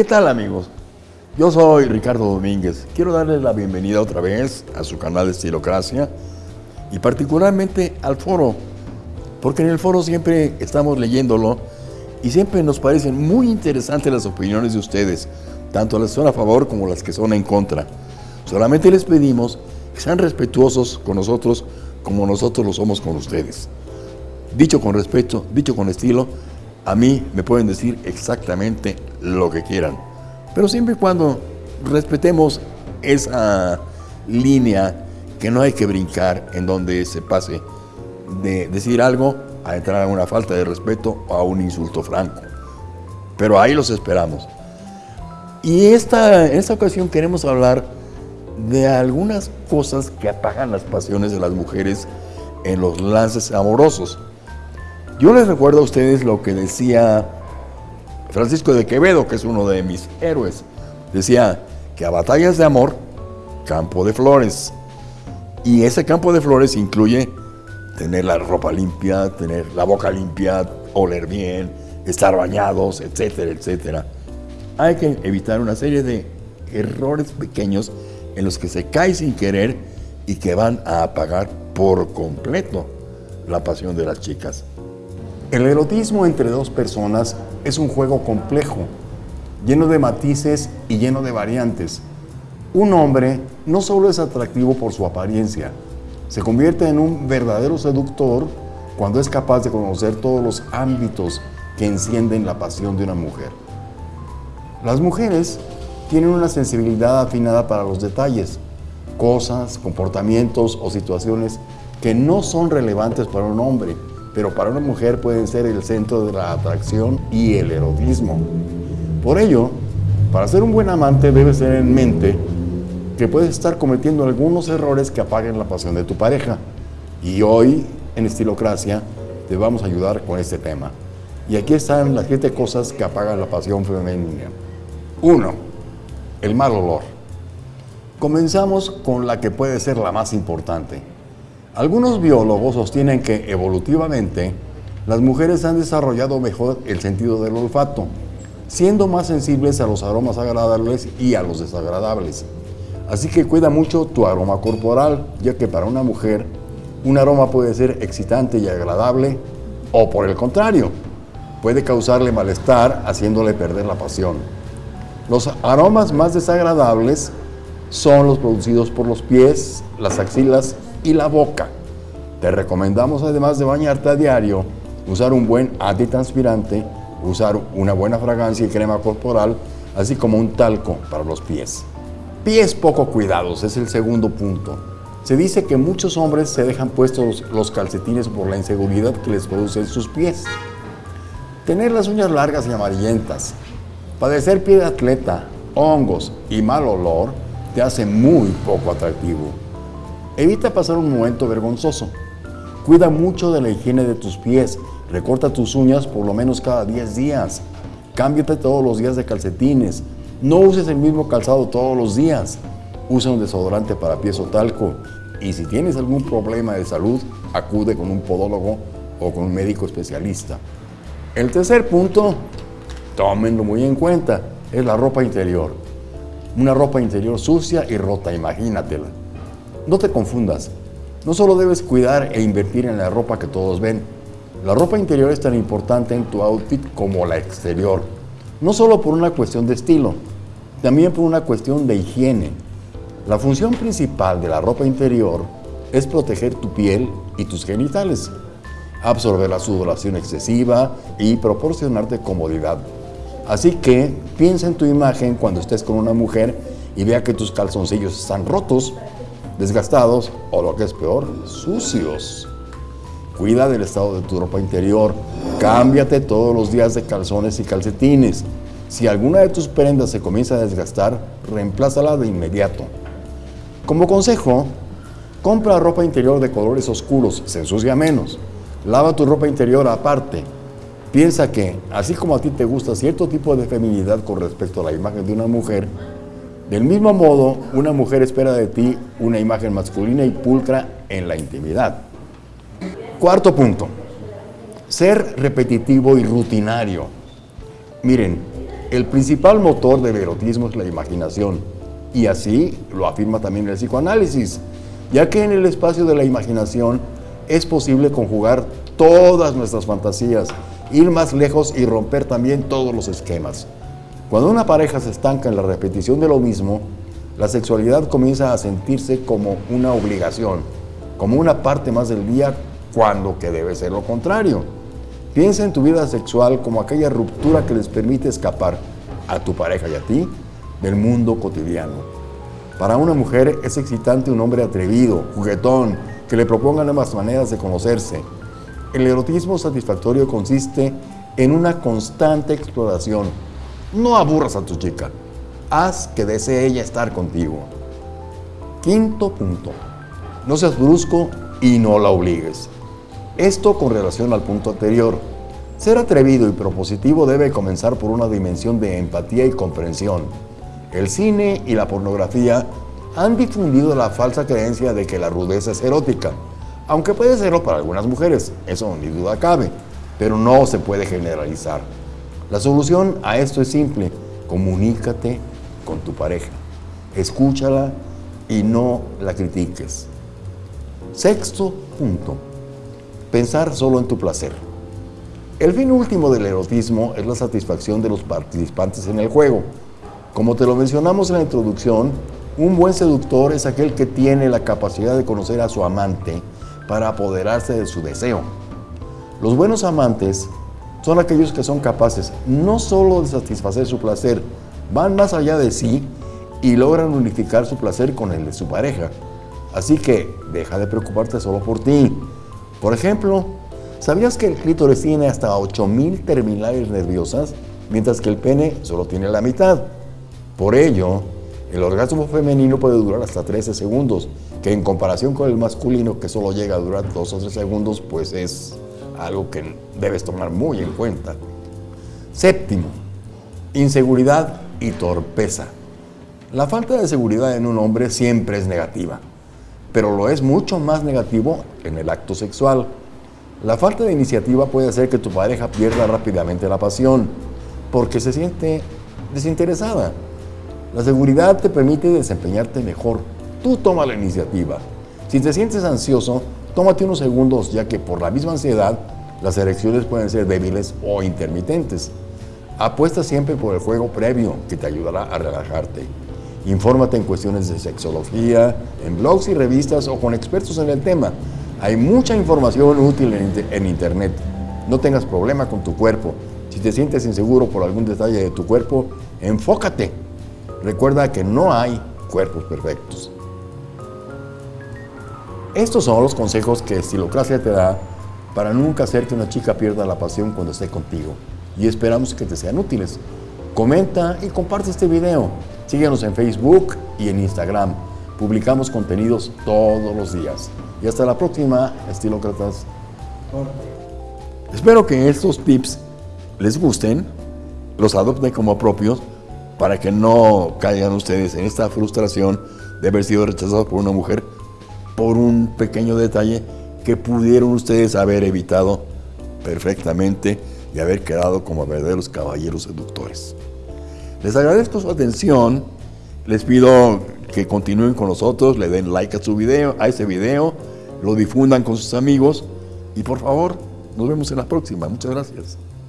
¿Qué tal amigos? Yo soy Ricardo Domínguez. Quiero darles la bienvenida otra vez a su canal de Estilocracia y particularmente al foro, porque en el foro siempre estamos leyéndolo y siempre nos parecen muy interesantes las opiniones de ustedes, tanto las que son a favor como las que son en contra. Solamente les pedimos que sean respetuosos con nosotros como nosotros lo somos con ustedes. Dicho con respeto, dicho con estilo, a mí me pueden decir exactamente lo que quieran. Pero siempre y cuando respetemos esa línea que no hay que brincar en donde se pase de decir algo a entrar a una falta de respeto o a un insulto franco. Pero ahí los esperamos. Y esta, en esta ocasión queremos hablar de algunas cosas que apagan las pasiones de las mujeres en los lances amorosos. Yo les recuerdo a ustedes lo que decía Francisco de Quevedo, que es uno de mis héroes. Decía que a batallas de amor, campo de flores. Y ese campo de flores incluye tener la ropa limpia, tener la boca limpia, oler bien, estar bañados, etcétera, etcétera. Hay que evitar una serie de errores pequeños en los que se cae sin querer y que van a apagar por completo la pasión de las chicas. El erotismo entre dos personas es un juego complejo, lleno de matices y lleno de variantes. Un hombre no solo es atractivo por su apariencia, se convierte en un verdadero seductor cuando es capaz de conocer todos los ámbitos que encienden la pasión de una mujer. Las mujeres tienen una sensibilidad afinada para los detalles, cosas, comportamientos o situaciones que no son relevantes para un hombre, pero para una mujer pueden ser el centro de la atracción y el erotismo. Por ello, para ser un buen amante debes tener en mente que puedes estar cometiendo algunos errores que apaguen la pasión de tu pareja. Y hoy, en Estilocracia, te vamos a ayudar con este tema. Y aquí están las siete cosas que apagan la pasión femenina. 1. El mal olor. Comenzamos con la que puede ser la más importante, algunos biólogos sostienen que evolutivamente las mujeres han desarrollado mejor el sentido del olfato, siendo más sensibles a los aromas agradables y a los desagradables. Así que cuida mucho tu aroma corporal, ya que para una mujer un aroma puede ser excitante y agradable o por el contrario, puede causarle malestar haciéndole perder la pasión. Los aromas más desagradables son los producidos por los pies, las axilas y la boca. Te recomendamos, además de bañarte a diario, usar un buen antitranspirante, usar una buena fragancia y crema corporal, así como un talco para los pies. Pies poco cuidados es el segundo punto. Se dice que muchos hombres se dejan puestos los calcetines por la inseguridad que les producen sus pies. Tener las uñas largas y amarillentas, padecer pie de atleta, hongos y mal olor te hace muy poco atractivo. Evita pasar un momento vergonzoso. Cuida mucho de la higiene de tus pies. Recorta tus uñas por lo menos cada 10 días. Cámbiate todos los días de calcetines. No uses el mismo calzado todos los días. Usa un desodorante para pies o talco. Y si tienes algún problema de salud, acude con un podólogo o con un médico especialista. El tercer punto, tómenlo muy en cuenta, es la ropa interior. Una ropa interior sucia y rota, imagínatela. No te confundas, no solo debes cuidar e invertir en la ropa que todos ven, la ropa interior es tan importante en tu outfit como la exterior, no solo por una cuestión de estilo, también por una cuestión de higiene. La función principal de la ropa interior es proteger tu piel y tus genitales, absorber la sudoración excesiva y proporcionarte comodidad. Así que piensa en tu imagen cuando estés con una mujer y vea que tus calzoncillos están rotos desgastados o lo que es peor, sucios. Cuida del estado de tu ropa interior. Cámbiate todos los días de calzones y calcetines. Si alguna de tus prendas se comienza a desgastar, reemplázala de inmediato. Como consejo, compra ropa interior de colores oscuros, se ensucia menos. Lava tu ropa interior aparte. Piensa que, así como a ti te gusta cierto tipo de feminidad con respecto a la imagen de una mujer, del mismo modo, una mujer espera de ti una imagen masculina y pulcra en la intimidad. Cuarto punto, ser repetitivo y rutinario. Miren, El principal motor del erotismo es la imaginación, y así lo afirma también el psicoanálisis, ya que en el espacio de la imaginación es posible conjugar todas nuestras fantasías, ir más lejos y romper también todos los esquemas. Cuando una pareja se estanca en la repetición de lo mismo, la sexualidad comienza a sentirse como una obligación, como una parte más del día, cuando que debe ser lo contrario. Piensa en tu vida sexual como aquella ruptura que les permite escapar a tu pareja y a ti del mundo cotidiano. Para una mujer es excitante un hombre atrevido, juguetón, que le proponga nuevas maneras de conocerse. El erotismo satisfactorio consiste en una constante exploración. No aburras a tu chica, haz que desee ella estar contigo. Quinto punto, no seas brusco y no la obligues. Esto con relación al punto anterior. Ser atrevido y propositivo debe comenzar por una dimensión de empatía y comprensión. El cine y la pornografía han difundido la falsa creencia de que la rudeza es erótica, aunque puede serlo para algunas mujeres, eso ni duda cabe, pero no se puede generalizar. La solución a esto es simple, comunícate con tu pareja, escúchala y no la critiques. Sexto punto, pensar solo en tu placer. El fin último del erotismo es la satisfacción de los participantes en el juego. Como te lo mencionamos en la introducción, un buen seductor es aquel que tiene la capacidad de conocer a su amante para apoderarse de su deseo. Los buenos amantes son aquellos que son capaces no solo de satisfacer su placer, van más allá de sí y logran unificar su placer con el de su pareja. Así que deja de preocuparte solo por ti. Por ejemplo, ¿sabías que el clítoris tiene hasta 8000 terminales nerviosas, mientras que el pene solo tiene la mitad? Por ello, el orgasmo femenino puede durar hasta 13 segundos, que en comparación con el masculino, que solo llega a durar 2 o 3 segundos, pues es algo que debes tomar muy en cuenta. Séptimo, inseguridad y torpeza. La falta de seguridad en un hombre siempre es negativa pero lo es mucho más negativo en el acto sexual. La falta de iniciativa puede hacer que tu pareja pierda rápidamente la pasión, porque se siente desinteresada. La seguridad te permite desempeñarte mejor. Tú toma la iniciativa. Si te sientes ansioso, tómate unos segundos, ya que por la misma ansiedad, las erecciones pueden ser débiles o intermitentes. Apuesta siempre por el juego previo, que te ayudará a relajarte. Infórmate en cuestiones de sexología, en blogs y revistas o con expertos en el tema. Hay mucha información útil en, Internet. No tengas problema con tu cuerpo. Si te sientes inseguro por algún detalle de tu cuerpo, enfócate. Recuerda que no hay cuerpos perfectos. Estos son los consejos que Estilocracia te da para nunca hacer que una chica pierda la pasión cuando esté contigo. Y esperamos que te sean útiles. Comenta y comparte este video. Síguenos en Facebook y en Instagram. Publicamos contenidos todos los días. Y hasta la próxima, estilócratas. Espero que estos tips les gusten, los adopten como propios, para que no caigan ustedes en esta frustración de haber sido rechazados por una mujer por un pequeño detalle que pudieron ustedes haber evitado perfectamente y haber quedado como verdaderos caballeros seductores. Les agradezco su atención. Les pido que continúen con nosotros, le den like a su video, a ese video, lo difundan con sus amigos y por favor, nos vemos en la próxima. Muchas gracias.